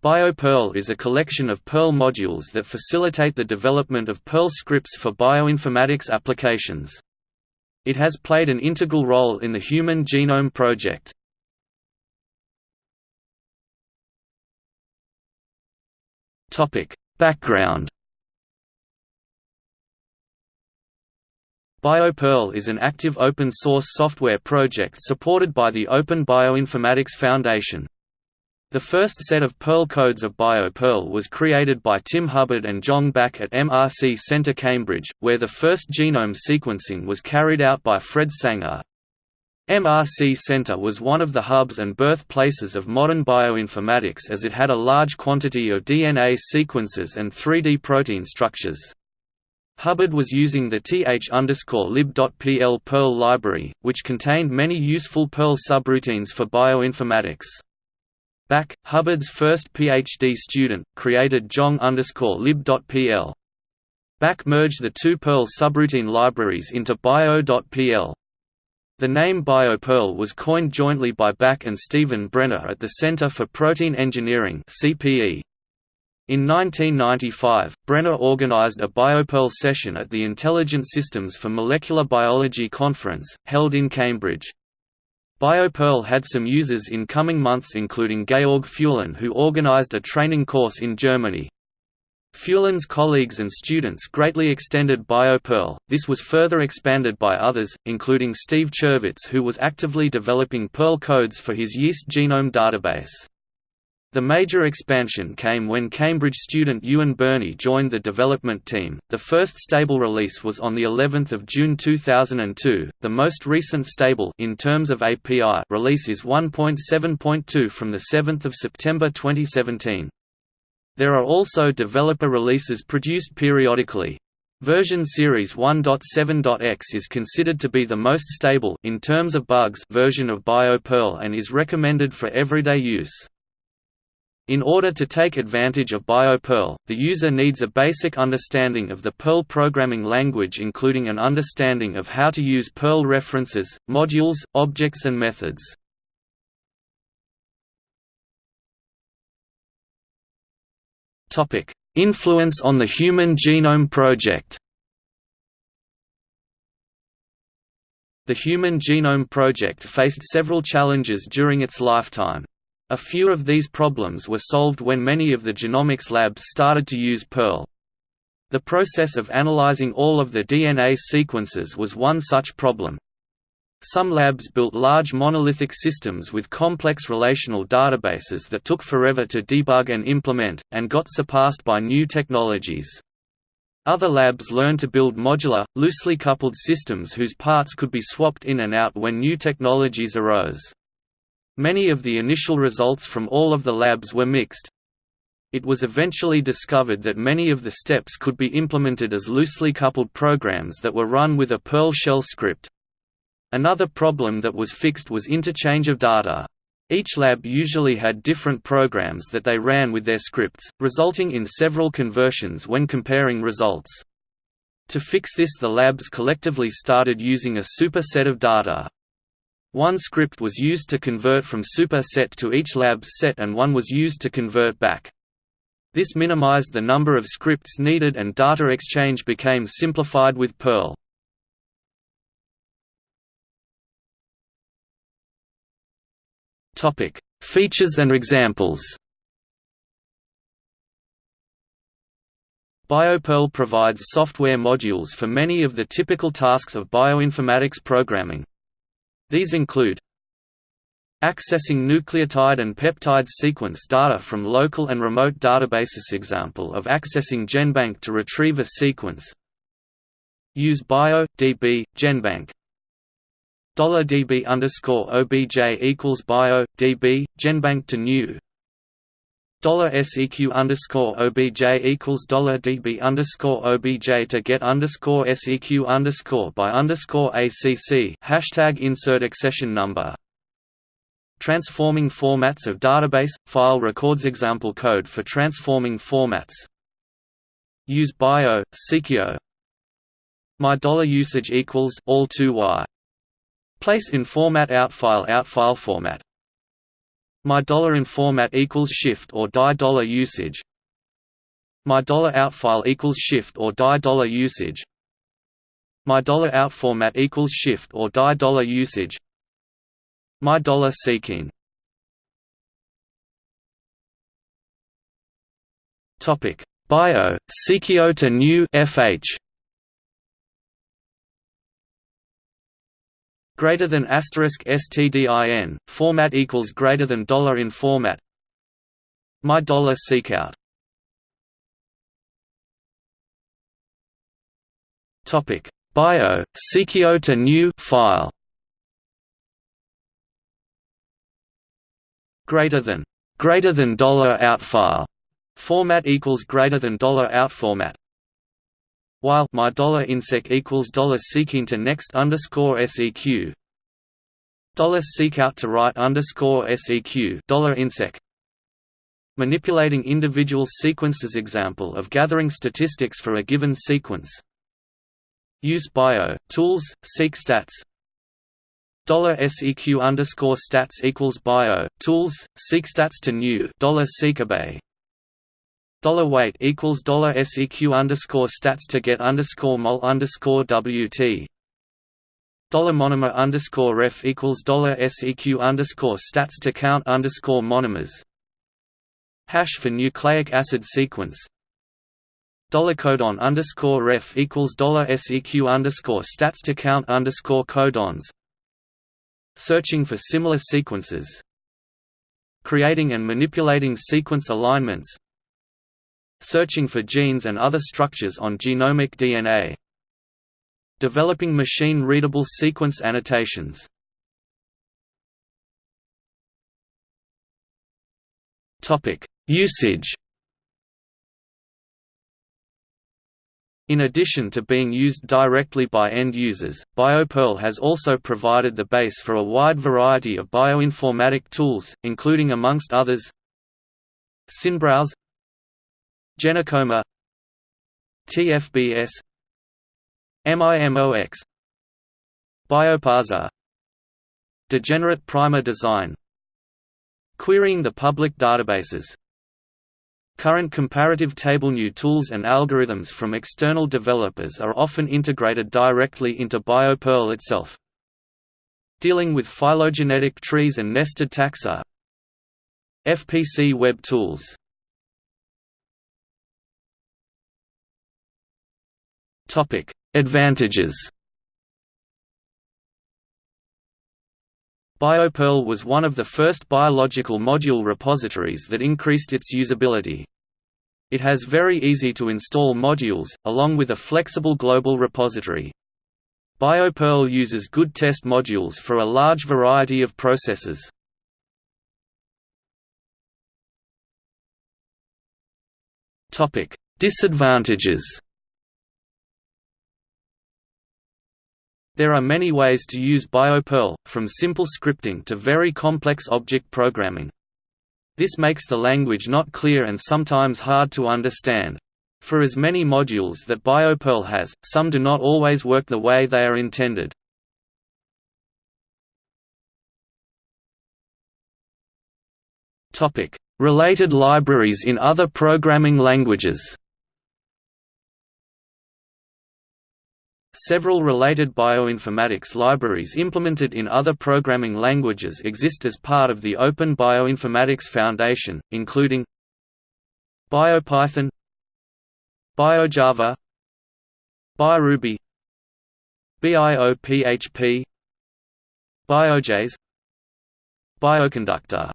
BioPerl is a collection of Perl modules that facilitate the development of Perl scripts for bioinformatics applications. It has played an integral role in the Human Genome Project. Background BioPerl is an active open-source software project supported by the Open Bioinformatics Foundation. The first set of Perl codes of BioPerl was created by Tim Hubbard and Jong Bhak at MRC Centre Cambridge, where the first genome sequencing was carried out by Fred Sanger. MRC Centre was one of the hubs and birthplaces of modern bioinformatics as it had a large quantity of DNA sequences and 3D protein structures. Hubbard was using the th_lib.pl Perl library, which contained many useful Perl subroutines for bioinformatics. Bhak, Hubbard's first PhD student, created jong_lib.pl. Bhak merged the two Perl subroutine libraries into bio.pl. The name BioPerl was coined jointly by Bhak and Stephen Brenner at the Center for Protein Engineering (CPE). In 1995, Brenner organized a BioPerl session at the Intelligent Systems for Molecular Biology conference, held in Cambridge. BioPerl had some users in coming months including Georg Fuellen who organized a training course in Germany. Fuellen's colleagues and students greatly extended BioPerl, this was further expanded by others, including Steve Chervitz who was actively developing Perl codes for his yeast genome database. The major expansion came when Cambridge student Ewan Birney joined the development team. The first stable release was on the 11th of June 2002. The most recent stable in terms of API release is 1.7.2 from the 7th of September 2017. There are also developer releases produced periodically. Version Series 1.7.x is considered to be the most stable in terms of bugs version of BioPerl and is recommended for everyday use. In order to take advantage of BioPerl, the user needs a basic understanding of the Perl programming language including an understanding of how to use Perl references, modules, objects and methods. Influence on the Human Genome Project The Human Genome Project faced several challenges during its lifetime. A few of these problems were solved when many of the genomics labs started to use Perl. The process of analyzing all of the DNA sequences was one such problem. Some labs built large monolithic systems with complex relational databases that took forever to debug and implement, and got surpassed by new technologies. Other labs learned to build modular, loosely coupled systems whose parts could be swapped in and out when new technologies arose. Many of the initial results from all of the labs were mixed. It was eventually discovered that many of the steps could be implemented as loosely coupled programs that were run with a Perl shell script. Another problem that was fixed was interchange of data. Each lab usually had different programs that they ran with their scripts, resulting in several conversions when comparing results. To fix this the labs collectively started using a superset of data. One script was used to convert from super set to each lab's set and one was used to convert back. This minimized the number of scripts needed and data exchange became simplified with Perl. Features and examples BioPerl provides software modules for many of the typical tasks of bioinformatics programming. These include Accessing nucleotide and peptide sequence data from local and remote databases Example of accessing GenBank to retrieve a sequence Use bio, db, GenBank $db underscore obj equals bio, db, GenBank to new $seq underscore obj equals $db underscore obj to get underscore seq underscore by underscore acc hashtag insert accession number Transforming formats of database file records example code for transforming formats. Use bio seqio. My dollar usage equals all 2 y. Place in format out file out file format My dollar in format equals shift or die dollar usage. My dollar out file equals shift or die dollar usage. My dollar out format equals shift or die dollar usage. My dollar seeking. Topic Bio SeqIO to new FH greater than asterisk stdin format equals greater than dollar in format. My dollar seekout topic. Bio SeqIO to new file. Greater than greater than dollar out file. Format equals greater than dollar out format while my dollar insec equals dollar seeking to next underscore seq dollar seek out to right underscore seq dollar insec. Manipulating individual sequences example of gathering statistics for a given sequence. Use bio tools seek stats. Dollar seq underscore stats equals bio tools seek stats to new dollar seekabay Dollar weight equals dollar seq underscore stats to get underscore mol underscore wt. Dollar monomer underscore ref equals dollar seq underscore stats to count underscore monomers. Hash for nucleic acid sequence. Dollar codon underscore ref equals dollar seq underscore stats to count underscore codons. Searching for similar sequences. Creating and manipulating sequence alignments Searching for genes and other structures on genomic DNA Developing machine-readable sequence annotations. Usage. In addition to being used directly by end users, BioPerl has also provided the base for a wide variety of bioinformatic tools, including amongst others SynBrowse Genocoma. TFBS MIMOX Bioparser Degenerate primer design. Querying the public databases. Current comparative table new tools and algorithms from external developers are often integrated directly into BioPerl itself. Dealing with phylogenetic trees and nested taxa. FPC web tools Topic: Advantages. BioPerl was one of the first biological module repositories that increased its usability. It has very easy to install modules, along with a flexible global repository. BioPerl uses good test modules for a large variety of processes. Disadvantages There are many ways to use BioPerl, from simple scripting to very complex object programming. This makes the language not clear and sometimes hard to understand. For as many modules that BioPerl has, some do not always work the way they are intended. Related libraries in other programming languages Several related bioinformatics libraries implemented in other programming languages exist as part of the Open Bioinformatics Foundation, including BioPython BioJava BioRuby BIOPHP BioJS Bioconductor